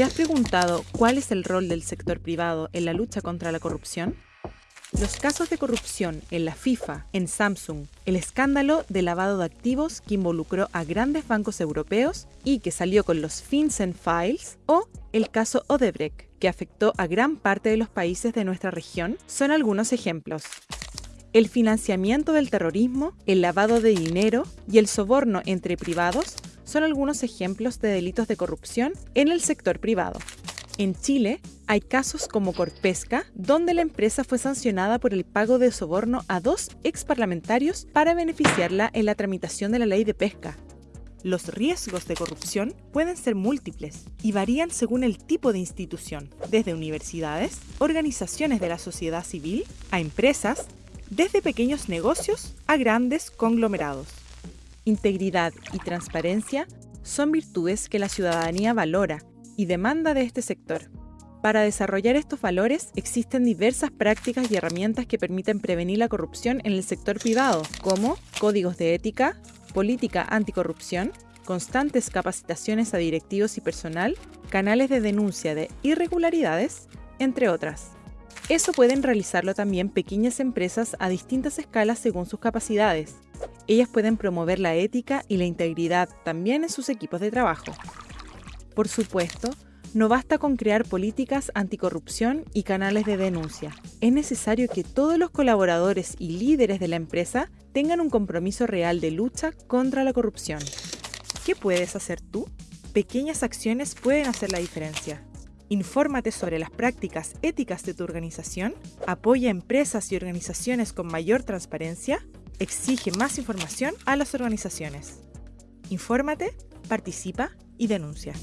¿Te has preguntado cuál es el rol del sector privado en la lucha contra la corrupción? Los casos de corrupción en la FIFA, en Samsung, el escándalo de lavado de activos que involucró a grandes bancos europeos y que salió con los FinCEN Files, o el caso Odebrecht, que afectó a gran parte de los países de nuestra región, son algunos ejemplos. El financiamiento del terrorismo, el lavado de dinero y el soborno entre privados son algunos ejemplos de delitos de corrupción en el sector privado. En Chile hay casos como Corpesca, donde la empresa fue sancionada por el pago de soborno a dos exparlamentarios para beneficiarla en la tramitación de la ley de pesca. Los riesgos de corrupción pueden ser múltiples y varían según el tipo de institución, desde universidades, organizaciones de la sociedad civil, a empresas, desde pequeños negocios a grandes conglomerados. Integridad y transparencia son virtudes que la ciudadanía valora y demanda de este sector. Para desarrollar estos valores existen diversas prácticas y herramientas que permiten prevenir la corrupción en el sector privado, como códigos de ética, política anticorrupción, constantes capacitaciones a directivos y personal, canales de denuncia de irregularidades, entre otras. Eso pueden realizarlo también pequeñas empresas a distintas escalas según sus capacidades. Ellas pueden promover la ética y la integridad también en sus equipos de trabajo. Por supuesto, no basta con crear políticas anticorrupción y canales de denuncia. Es necesario que todos los colaboradores y líderes de la empresa tengan un compromiso real de lucha contra la corrupción. ¿Qué puedes hacer tú? Pequeñas acciones pueden hacer la diferencia. Infórmate sobre las prácticas éticas de tu organización, apoya empresas y organizaciones con mayor transparencia, exige más información a las organizaciones. Infórmate, participa y denuncia.